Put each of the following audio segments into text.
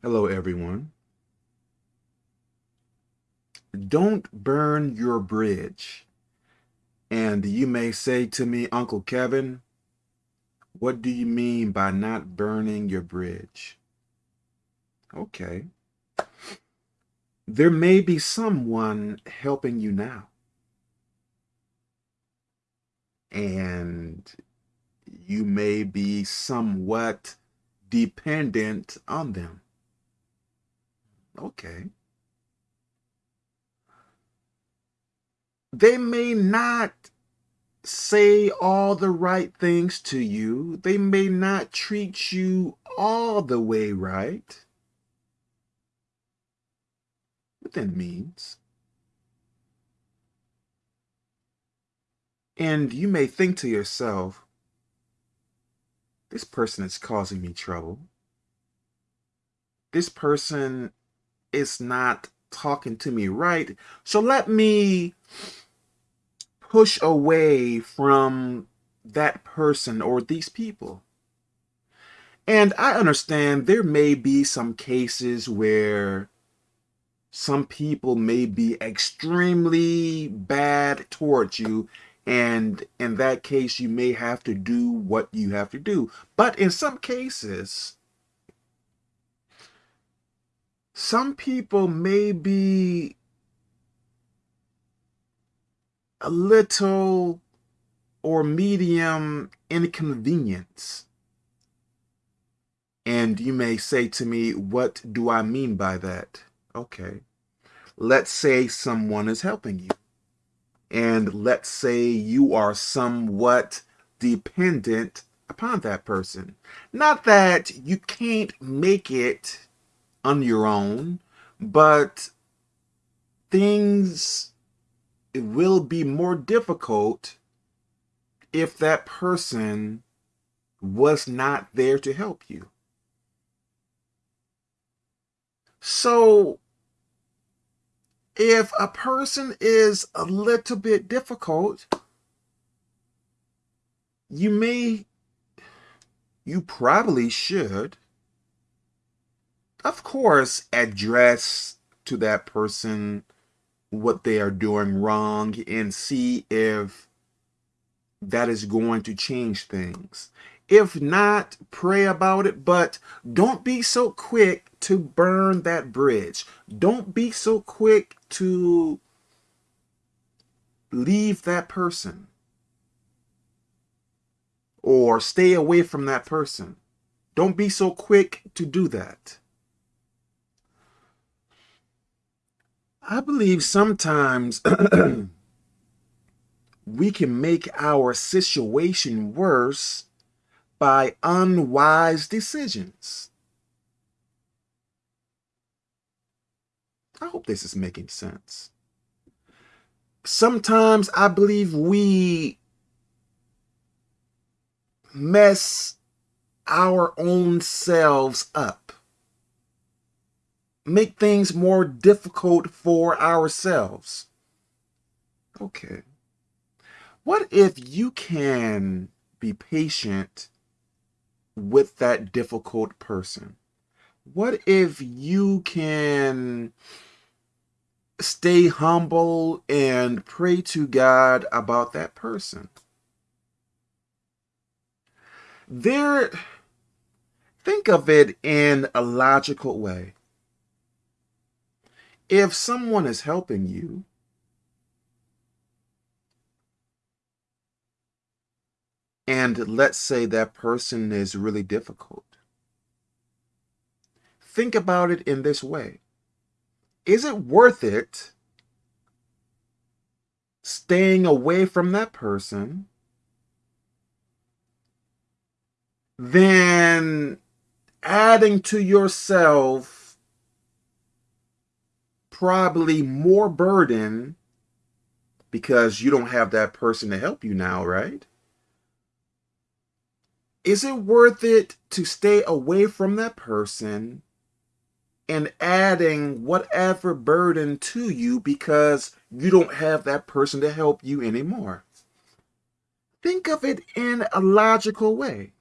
Hello, everyone. Don't burn your bridge. And you may say to me, Uncle Kevin, what do you mean by not burning your bridge? Okay. There may be someone helping you now. And you may be somewhat dependent on them. Okay. They may not say all the right things to you. They may not treat you all the way right. Within means. And you may think to yourself, this person is causing me trouble. This person is not talking to me right. So let me push away from that person or these people. And I understand there may be some cases where some people may be extremely bad towards you and in that case you may have to do what you have to do but in some cases some people may be a little or medium inconvenience. And you may say to me, what do I mean by that? Okay. Let's say someone is helping you. And let's say you are somewhat dependent upon that person. Not that you can't make it on your own, but things will be more difficult if that person was not there to help you. So if a person is a little bit difficult, you may, you probably should of course, address to that person what they are doing wrong and see if that is going to change things. If not, pray about it, but don't be so quick to burn that bridge. Don't be so quick to leave that person or stay away from that person. Don't be so quick to do that. I believe sometimes we can make our situation worse by unwise decisions. I hope this is making sense. Sometimes I believe we mess our own selves up make things more difficult for ourselves. Okay. What if you can be patient with that difficult person? What if you can stay humble and pray to God about that person? There, think of it in a logical way if someone is helping you, and let's say that person is really difficult, think about it in this way. Is it worth it staying away from that person than adding to yourself probably more burden because you don't have that person to help you now, right? Is it worth it to stay away from that person and adding whatever burden to you because you don't have that person to help you anymore? Think of it in a logical way.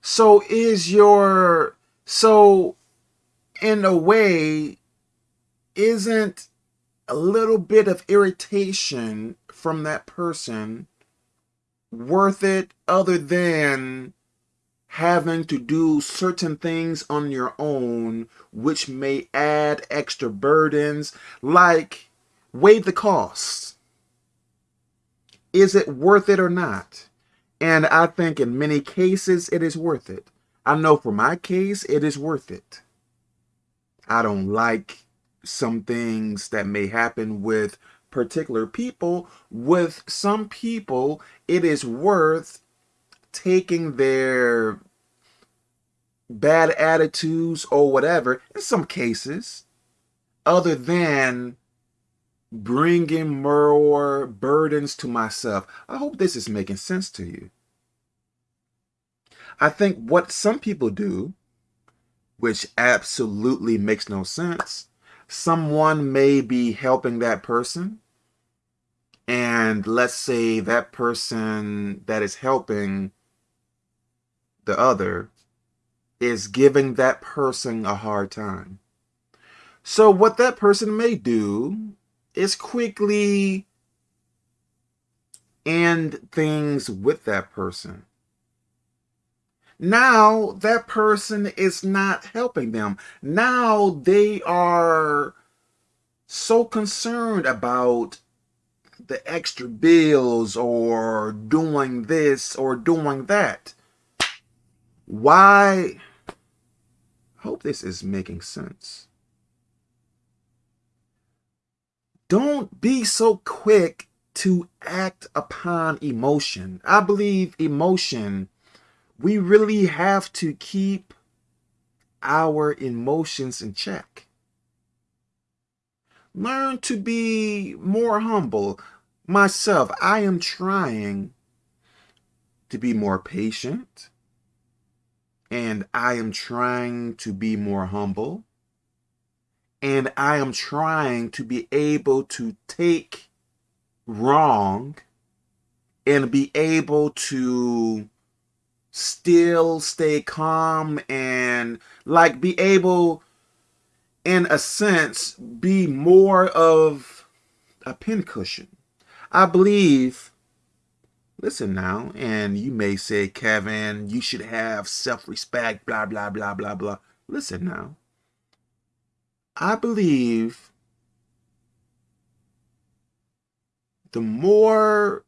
So is your so in a way isn't a little bit of irritation from that person worth it other than having to do certain things on your own which may add extra burdens? Like weigh the costs. Is it worth it or not? And i think in many cases it is worth it. I know for my case it is worth it i don't like some things that may happen with particular people. With some people, it is worth taking their bad attitudes or whatever, in some cases, other than bringing more burdens to myself. I hope this is making sense to you. I think what some people do, which absolutely makes no sense, someone may be helping that person and let's say that person that is helping the other is giving that person a hard time. So what that person may do is quickly end things with that person. Now that person is not helping them. Now they are so concerned about the extra bills or doing this or doing that. Why? hope this is making sense. Don't be so quick to act upon emotion. I believe emotion we really have to keep our emotions in check. Learn to be more humble. Myself, I am trying to be more patient and I am trying to be more humble and I am trying to be able to take wrong and be able to still stay calm and like be able in a sense be more of a pincushion. I believe listen now and you may say kevin you should have self-respect blah blah blah blah blah. Listen now. I believe the more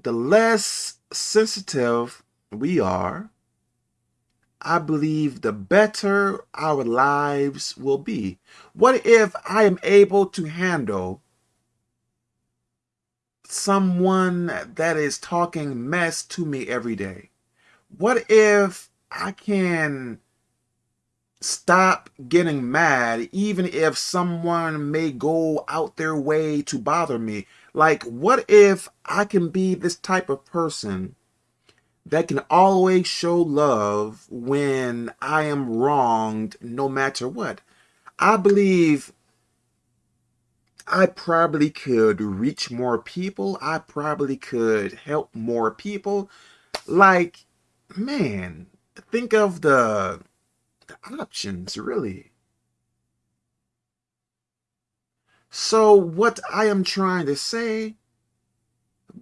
the less sensitive we are, I believe the better our lives will be. What if I am able to handle someone that is talking mess to me every day? What if I can stop getting mad even if someone may go out their way to bother me? Like, what if I can be this type of person that can always show love when I am wronged no matter what. I believe I probably could reach more people. I probably could help more people. Like, man, think of the, the options, really. So what I am trying to say,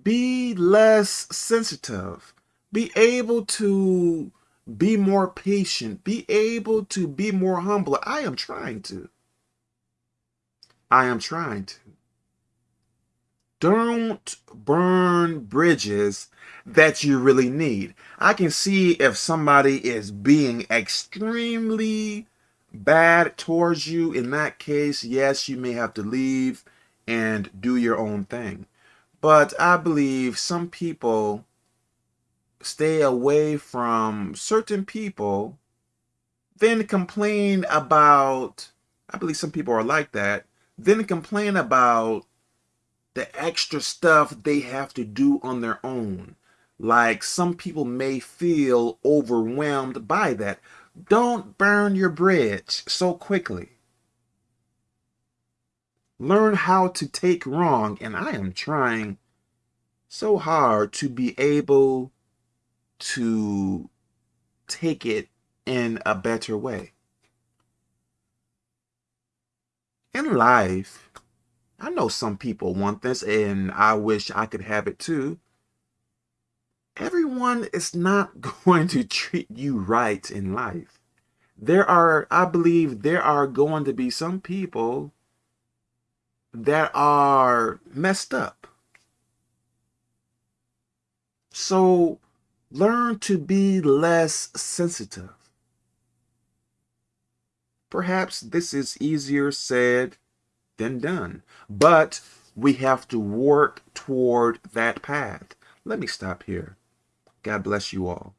be less sensitive be able to be more patient, be able to be more humble. I am trying to. I am trying to. Don't burn bridges that you really need. I can see if somebody is being extremely bad towards you. In that case, yes, you may have to leave and do your own thing. But I believe some people stay away from certain people, then complain about, I believe some people are like that, then complain about the extra stuff they have to do on their own. Like some people may feel overwhelmed by that. Don't burn your bridge so quickly. Learn how to take wrong, and I am trying so hard to be able to take it in a better way. In life, I know some people want this and I wish I could have it too. Everyone is not going to treat you right in life. There are, I believe there are going to be some people that are messed up. So learn to be less sensitive. Perhaps this is easier said than done, but we have to work toward that path. Let me stop here. God bless you all.